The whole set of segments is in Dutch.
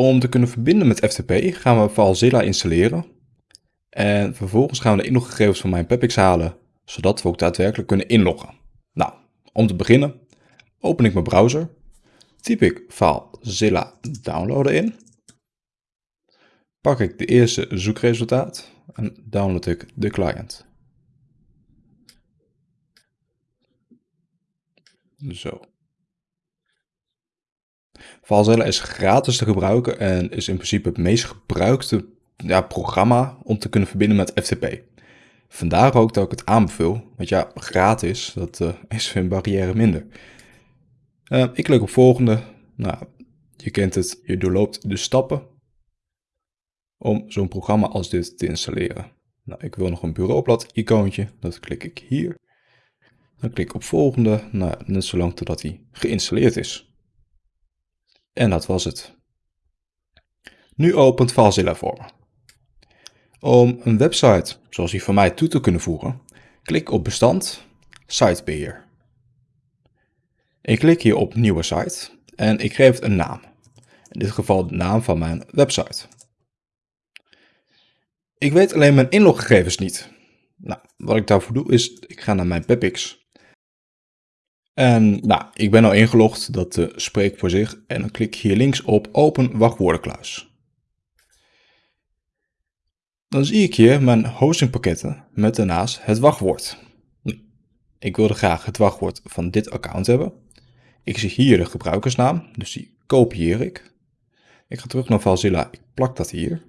Om te kunnen verbinden met FTP gaan we FileZilla installeren. En vervolgens gaan we de inloggegevens van mijn Pepix halen, zodat we ook daadwerkelijk kunnen inloggen. Nou, om te beginnen open ik mijn browser, typ ik FileZilla downloaden in, pak ik de eerste zoekresultaat en download ik de client. Zo. FileZilla is gratis te gebruiken en is in principe het meest gebruikte ja, programma om te kunnen verbinden met FTP. Vandaar ook dat ik het aanbeveel, want ja, gratis, dat uh, is een barrière minder. Uh, ik klik op volgende. Nou, je kent het, je doorloopt de stappen om zo'n programma als dit te installeren. Nou, ik wil nog een bureaublad icoontje, dat klik ik hier. Dan klik ik op volgende, nou, net zolang totdat hij geïnstalleerd is. En dat was het. Nu opent FileZilla voor me. Om een website zoals die van mij toe te kunnen voegen, klik op bestand, sitebeheer. Ik klik hier op nieuwe site en ik geef het een naam. In dit geval de naam van mijn website. Ik weet alleen mijn inloggegevens niet. Nou, wat ik daarvoor doe is, ik ga naar mijn Pepix en nou, ik ben al ingelogd, dat uh, spreekt voor zich. En dan klik ik hier links op open wachtwoordenkluis. Dan zie ik hier mijn hostingpakketten met daarnaast het wachtwoord. Ik wilde graag het wachtwoord van dit account hebben. Ik zie hier de gebruikersnaam, dus die kopieer ik. Ik ga terug naar FileZilla, ik plak dat hier.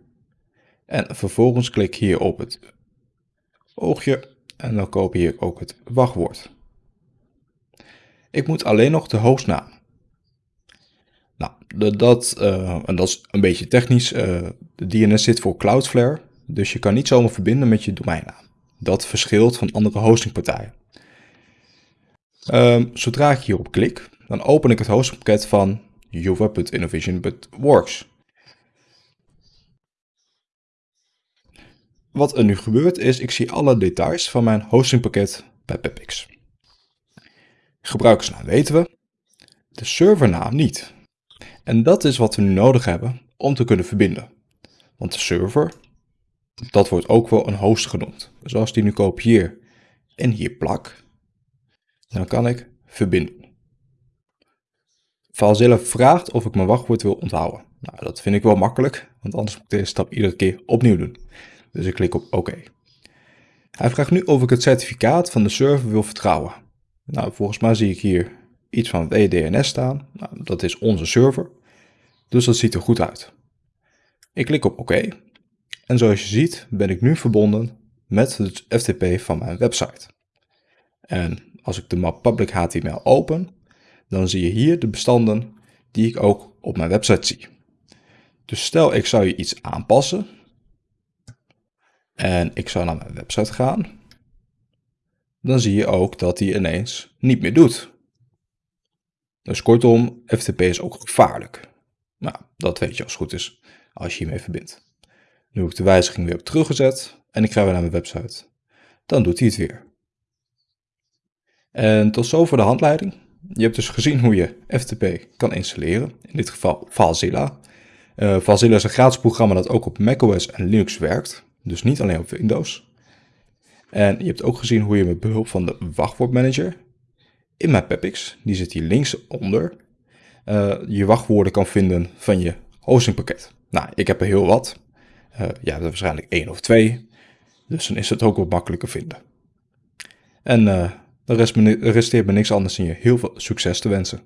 En vervolgens klik ik hier op het oogje en dan kopieer ik ook het wachtwoord. Ik moet alleen nog de hostnaam. Nou, dat, uh, en dat is een beetje technisch. Uh, de DNS zit voor Cloudflare, dus je kan niet zomaar verbinden met je domeinnaam. Dat verschilt van andere hostingpartijen. Um, zodra ik hierop klik, dan open ik het hostingpakket van juva.innovation.works. Wat er nu gebeurt is, ik zie alle details van mijn hostingpakket bij Pepix. Gebruikersnaam weten we, de servernaam niet. En dat is wat we nu nodig hebben om te kunnen verbinden. Want de server, dat wordt ook wel een host genoemd. Dus als die nu kopieer en hier plak, dan kan ik verbinden. FileZilla vraagt of ik mijn wachtwoord wil onthouden. Nou, dat vind ik wel makkelijk, want anders moet ik deze stap iedere keer opnieuw doen. Dus ik klik op oké. Hij vraagt nu of ik het certificaat van de server wil vertrouwen. Nou, volgens mij zie ik hier iets van het EDNS staan. Nou, dat is onze server. Dus dat ziet er goed uit. Ik klik op oké. En zoals je ziet ben ik nu verbonden met het FTP van mijn website. En als ik de map public HTML open, dan zie je hier de bestanden die ik ook op mijn website zie. Dus stel ik zou je iets aanpassen en ik zou naar mijn website gaan dan zie je ook dat hij ineens niet meer doet. Dus kortom, FTP is ook gevaarlijk. Nou, dat weet je als het goed is, als je hiermee verbindt. Nu heb ik de wijziging weer op teruggezet en ik ga weer naar mijn website. Dan doet hij het weer. En tot zover de handleiding. Je hebt dus gezien hoe je FTP kan installeren, in dit geval FileZilla. Uh, FileZilla is een gratis programma dat ook op macOS en Linux werkt, dus niet alleen op Windows. En je hebt ook gezien hoe je met behulp van de wachtwoordmanager in mijn Pepix, die zit hier linksonder, uh, je wachtwoorden kan vinden van je hostingpakket. Nou, ik heb er heel wat. Jij hebt er waarschijnlijk één of twee. Dus dan is het ook wat makkelijker vinden. En uh, dan resteert me niks anders dan je heel veel succes te wensen.